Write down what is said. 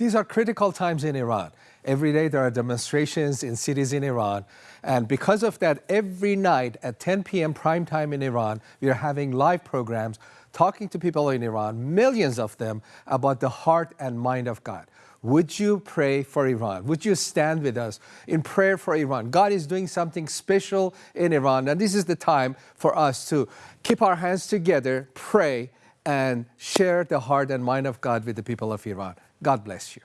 These are critical times in Iran. Every day there are demonstrations in cities in Iran. And because of that, every night at 10 p.m. prime time in Iran, we are having live programs talking to people in Iran, millions of them, about the heart and mind of God. Would you pray for Iran? Would you stand with us in prayer for Iran? God is doing something special in Iran, and this is the time for us to keep our hands together, pray, and share the heart and mind of God with the people of Iran. God bless you.